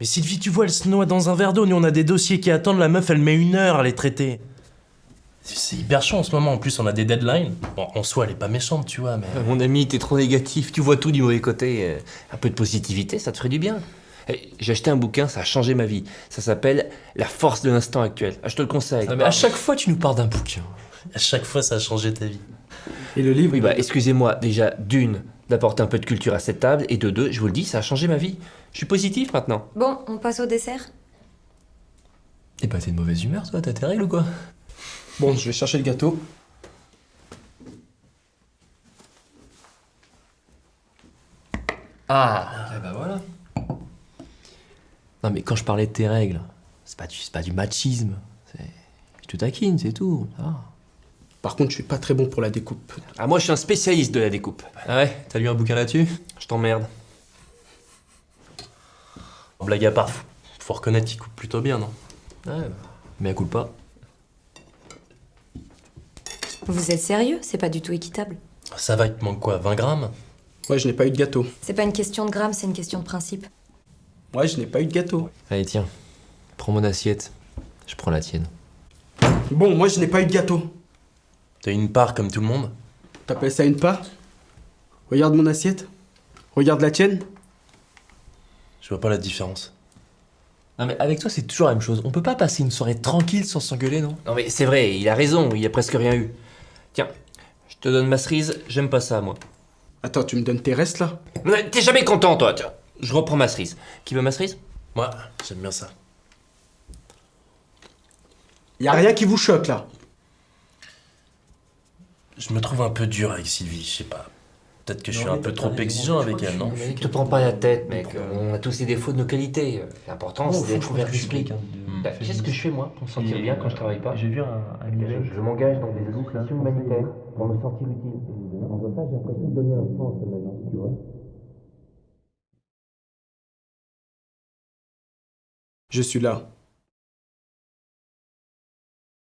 Mais Sylvie, tu vois, elle se noie dans un verre d'eau. Nous, on a des dossiers qui attendent. La meuf, elle met une heure à les traiter. C'est hyper chaud en ce moment. En plus, on a des deadlines. Bon, en soi, elle est pas méchante, tu vois, mais. Euh, Mon ami, t'es trop négatif, tu vois tout du mauvais côté. Euh, Un peu de positivité, ça te ferait du bien. Eh, J'ai acheté un bouquin, ça a changé ma vie. Ça s'appelle La force de l'instant actuel. Ah, je te le conseille. Ah, mais à chaque fois, tu nous parles d'un bouquin. À chaque fois, ça a changé ta vie. Et le livre Oui, bah, excusez-moi, déjà, d'une, d'apporter un peu de culture à cette table, et de deux, je vous le dis, ça a changé ma vie. Je suis positif maintenant. Bon, on passe au dessert Et bah, t'es de mauvaise humeur, toi, t'as tes règles ou quoi? Bon, je vais chercher le gâteau. Ah, et bah voilà. Non, mais quand je parlais de tes règles, c'est pas du, c'est pas du machisme. C'est... Je te taquine, c'est tout. Ah. Par contre, je suis pas très bon pour la découpe. Ah, moi, je suis un spécialiste de la découpe. Ah ouais, t'as lu un bouquin là-dessus? Je t'emmerde. Blague à part, faut, faut reconnaître qu'il coupe plutôt bien, non? Ouais, bah, mais à coup pas. Vous êtes sérieux? C'est pas du tout équitable. Ça va, il te manque quoi 20 grammes? Ouais, je n'ai pas eu de gâteau. C'est pas une question de grammes, c'est une question de principe. Ouais, je n'ai pas eu de gâteau. Allez, tiens, prends mon assiette. Je prends la tienne. Bon, moi, je n'ai pas eu de gâteau. T'as une part comme tout le monde T'appelles ça une part? Regarde mon assiette? Regarde la tienne? Je vois pas la différence. Non, mais avec toi, c'est toujours la même chose. On peut pas passer une soirée tranquille sans s'engueuler, non? Non, mais c'est vrai, il a raison, il a presque rien eu. Tiens, je te donne ma cerise, j'aime pas ça, moi. Attends, tu me donnes tes restes là? T'es jamais content, toi, tiens. Je reprends ma cerise. Qui veut ma cerise? Moi, j'aime bien ça. Y a rien qui vous choque là? Je me trouve un peu dur avec Sylvie, je sais pas. Peut-être que je suis un peu trop exigeant avec elle, non Ne te prends pas la tête, mec. On a tous les défauts de nos qualités. L'important, c'est d'être ouvert d'esprit. Bah, Qu'est-ce que je fais, moi, pour me sentir bien quand je travaille pas J'ai vu un, Je, je m'engage dans des associations humanitaires pour me sentir utile. En faisant ça, j'ai l'impression de donner un sens à ma vie, tu vois. Je suis là.